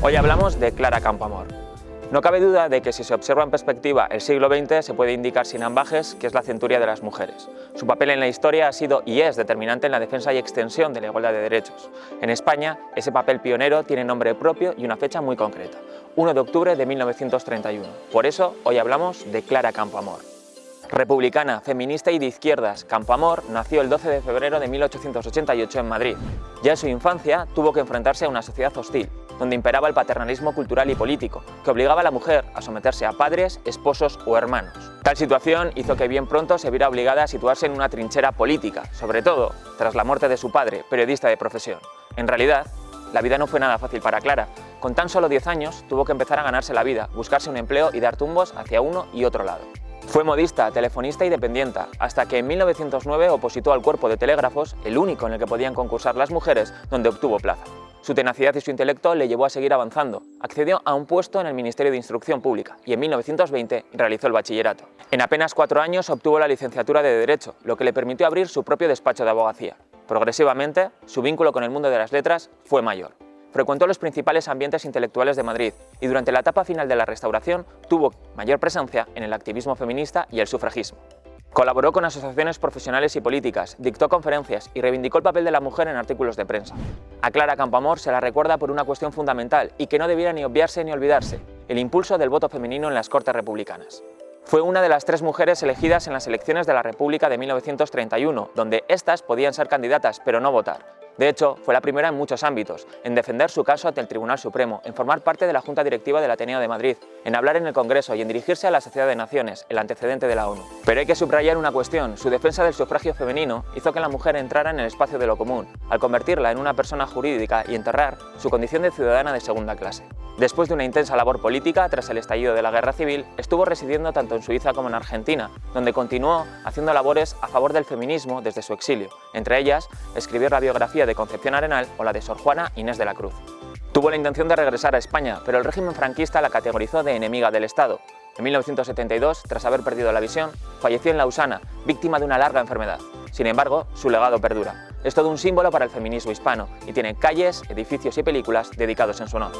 Hoy hablamos de Clara Campoamor. No cabe duda de que si se observa en perspectiva el siglo XX se puede indicar sin ambajes que es la centuria de las mujeres. Su papel en la historia ha sido y es determinante en la defensa y extensión de la igualdad de derechos. En España, ese papel pionero tiene nombre propio y una fecha muy concreta, 1 de octubre de 1931. Por eso, hoy hablamos de Clara Campoamor. Republicana, feminista y de izquierdas, Campoamor nació el 12 de febrero de 1888 en Madrid. Ya en su infancia tuvo que enfrentarse a una sociedad hostil, donde imperaba el paternalismo cultural y político, que obligaba a la mujer a someterse a padres, esposos o hermanos. Tal situación hizo que bien pronto se viera obligada a situarse en una trinchera política, sobre todo tras la muerte de su padre, periodista de profesión. En realidad, la vida no fue nada fácil para Clara. Con tan solo 10 años tuvo que empezar a ganarse la vida, buscarse un empleo y dar tumbos hacia uno y otro lado. Fue modista, telefonista y dependienta, hasta que en 1909 opositó al cuerpo de telégrafos, el único en el que podían concursar las mujeres, donde obtuvo plaza. Su tenacidad y su intelecto le llevó a seguir avanzando. Accedió a un puesto en el Ministerio de Instrucción Pública y en 1920 realizó el bachillerato. En apenas cuatro años obtuvo la licenciatura de Derecho, lo que le permitió abrir su propio despacho de abogacía. Progresivamente, su vínculo con el mundo de las letras fue mayor. Frecuentó los principales ambientes intelectuales de Madrid y durante la etapa final de la Restauración tuvo mayor presencia en el activismo feminista y el sufragismo. Colaboró con asociaciones profesionales y políticas, dictó conferencias y reivindicó el papel de la mujer en artículos de prensa. A Clara Campoamor se la recuerda por una cuestión fundamental y que no debiera ni obviarse ni olvidarse, el impulso del voto femenino en las Cortes Republicanas. Fue una de las tres mujeres elegidas en las elecciones de la República de 1931, donde éstas podían ser candidatas pero no votar. De hecho, fue la primera en muchos ámbitos, en defender su caso ante el Tribunal Supremo, en formar parte de la Junta Directiva del Ateneo de Madrid, en hablar en el Congreso y en dirigirse a la Sociedad de Naciones, el antecedente de la ONU. Pero hay que subrayar una cuestión, su defensa del sufragio femenino hizo que la mujer entrara en el espacio de lo común, al convertirla en una persona jurídica y enterrar su condición de ciudadana de segunda clase. Después de una intensa labor política, tras el estallido de la Guerra Civil, estuvo residiendo tanto en Suiza como en Argentina, donde continuó haciendo labores a favor del feminismo desde su exilio, entre ellas escribir la biografía de Concepción Arenal o la de Sor Juana Inés de la Cruz. Tuvo la intención de regresar a España, pero el régimen franquista la categorizó de enemiga del Estado. En 1972, tras haber perdido la visión, falleció en Lausana, víctima de una larga enfermedad. Sin embargo, su legado perdura. Es todo un símbolo para el feminismo hispano y tiene calles, edificios y películas dedicados en su honor.